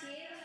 Cheers.